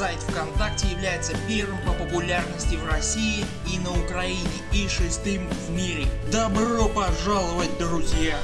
сайт ВКонтакте является первым по популярности в России и на Украине и шестым в мире. Добро пожаловать друзья!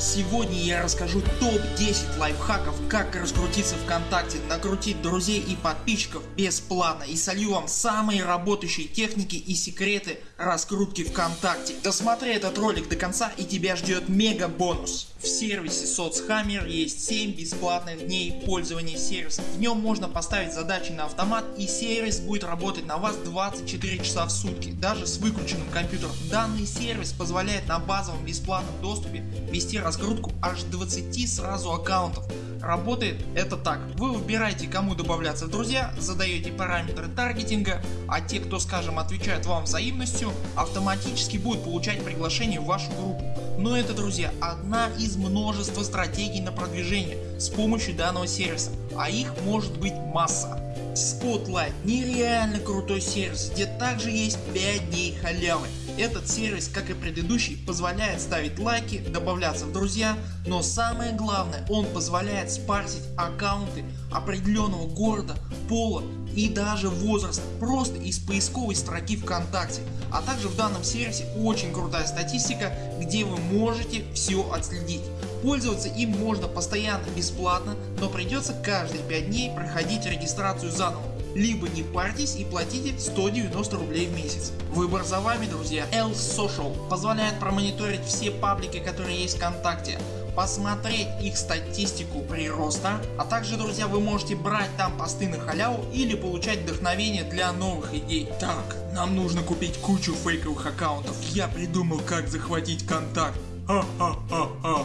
Сегодня я расскажу топ 10 лайфхаков как раскрутиться ВКонтакте, накрутить друзей и подписчиков бесплатно и солью вам самые работающие техники и секреты раскрутки ВКонтакте. Досмотри этот ролик до конца и тебя ждет мега бонус. В сервисе SoцHammer есть 7 бесплатных дней пользования сервисом. В нем можно поставить задачи на автомат и сервис будет работать на вас 24 часа в сутки даже с выключенным компьютером. Данный сервис позволяет на базовом бесплатном доступе вести раскрутку аж 20 сразу аккаунтов. Работает это так. Вы выбираете кому добавляться в друзья, задаете параметры таргетинга, а те кто скажем отвечают вам взаимностью автоматически будут получать приглашение в вашу группу. Но это друзья одна из множества стратегий на продвижение с помощью данного сервиса, а их может быть масса. Spotlight нереально крутой сервис, где также есть 5 дней халявы. Этот сервис, как и предыдущий, позволяет ставить лайки, добавляться в друзья, но самое главное, он позволяет спарсить аккаунты определенного города, пола и даже возраста просто из поисковой строки ВКонтакте. А также в данном сервисе очень крутая статистика, где вы можете все отследить. Пользоваться им можно постоянно бесплатно, но придется каждые 5 дней проходить регистрацию заново либо не парьтесь и платите 190 рублей в месяц. Выбор за вами друзья. L Social позволяет промониторить все паблики которые есть ВКонтакте, посмотреть их статистику прироста, а также друзья вы можете брать там посты на халяву или получать вдохновение для новых идей. Так, нам нужно купить кучу фейковых аккаунтов, я придумал как захватить контакт. Ха-ха-ха-ха.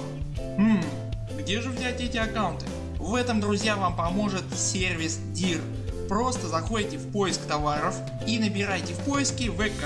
Хм, где же взять эти аккаунты? В этом друзья вам поможет сервис DIR просто заходите в поиск товаров и набираете в поиске ВК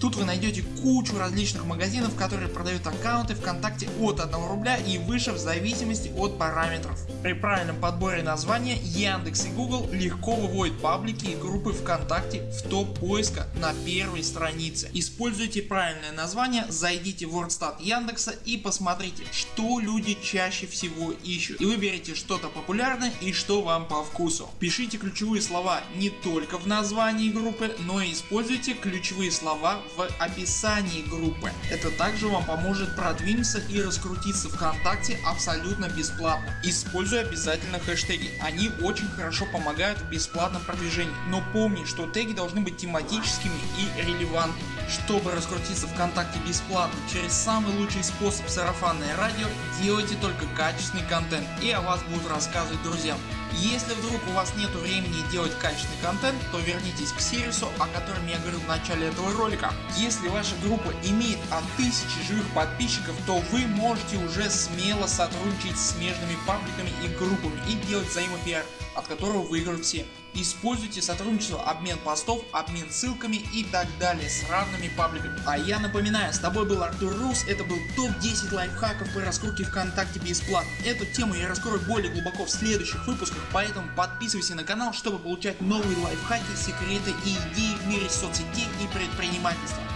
Тут вы найдете кучу различных магазинов, которые продают аккаунты ВКонтакте от 1 рубля и выше в зависимости от параметров. При правильном подборе названия Яндекс и Google легко выводят паблики и группы ВКонтакте в топ поиска на первой странице. Используйте правильное название, зайдите в WordStat Яндекса и посмотрите что люди чаще всего ищут и выберите что-то популярное и что вам по вкусу. Пишите ключевые слова не только в названии группы, но и используйте ключевые слова в описании группы. Это также вам поможет продвинуться и раскрутиться ВКонтакте абсолютно бесплатно. Используй обязательно хэштеги, они очень хорошо помогают в бесплатном продвижении, но помни что теги должны быть тематическими и релевантными. Чтобы раскрутиться ВКонтакте бесплатно через самый лучший способ сарафанное радио делайте только качественный контент и о вас будут рассказывать друзьям. Если вдруг у вас нет времени делать качественный контент, то вернитесь к сервису о котором я говорил в начале этого ролика. Если ваша группа имеет от 1000 живых подписчиков, то вы можете уже смело сотрудничать с смежными пабликами и группами и делать взаимопиар, от которого выиграют все. Используйте сотрудничество, обмен постов, обмен ссылками и так далее с равными пабликами. А я напоминаю, с тобой был Артур Рус, это был топ 10 лайфхаков по раскрутке ВКонтакте бесплатно. Эту тему я раскрою более глубоко в следующих выпусках, поэтому подписывайся на канал, чтобы получать новые лайфхаки, секреты и идеи в мире соцсетей и предпринимательства.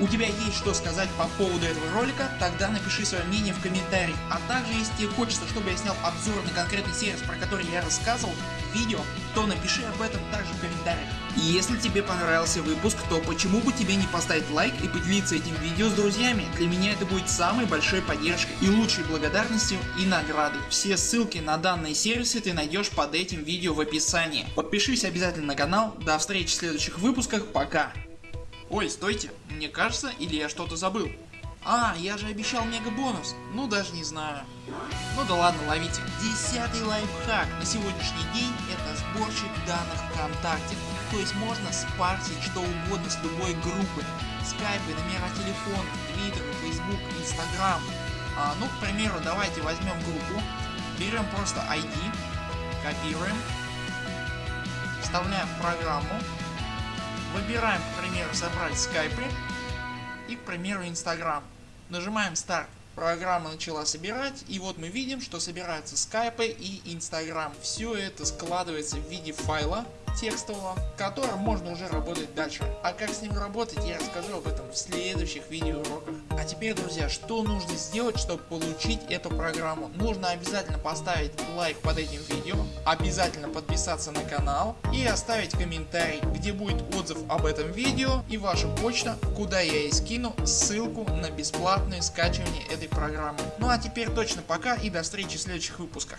У тебя есть что сказать по поводу этого ролика, тогда напиши свое мнение в комментарии. А также если тебе хочется, чтобы я снял обзор на конкретный сервис, про который я рассказывал в видео, то напиши об этом также в комментариях. И если тебе понравился выпуск, то почему бы тебе не поставить лайк и поделиться этим видео с друзьями, для меня это будет самой большой поддержкой и лучшей благодарностью и наградой. Все ссылки на данные сервисы ты найдешь под этим видео в описании. Подпишись обязательно на канал, до встречи в следующих выпусках, пока. Ой, стойте, мне кажется или я что-то забыл. А, я же обещал мега бонус. Ну даже не знаю. Ну да ладно, ловите. Десятый лайфхак на сегодняшний день это сборщик данных ВКонтакте. То есть можно спарсить что угодно с любой группы. Скайпы, номера телефона, твиттер, фейсбук, инстаграм. А, ну к примеру давайте возьмем группу, берем просто ID, копируем, вставляем в программу Выбираем к примеру собрать скайпы и к примеру инстаграм. Нажимаем старт. Программа начала собирать и вот мы видим что собираются скайпы и инстаграм. Все это складывается в виде файла текстового, которым можно уже работать дальше. А как с ним работать я расскажу об этом в следующих видеоуроках. А теперь друзья, что нужно сделать чтобы получить эту программу? Нужно обязательно поставить лайк под этим видео, обязательно подписаться на канал и оставить комментарий где будет отзыв об этом видео и ваша почта куда я и скину ссылку на бесплатное скачивание этой программы. Ну а теперь точно пока и до встречи в следующих выпусках.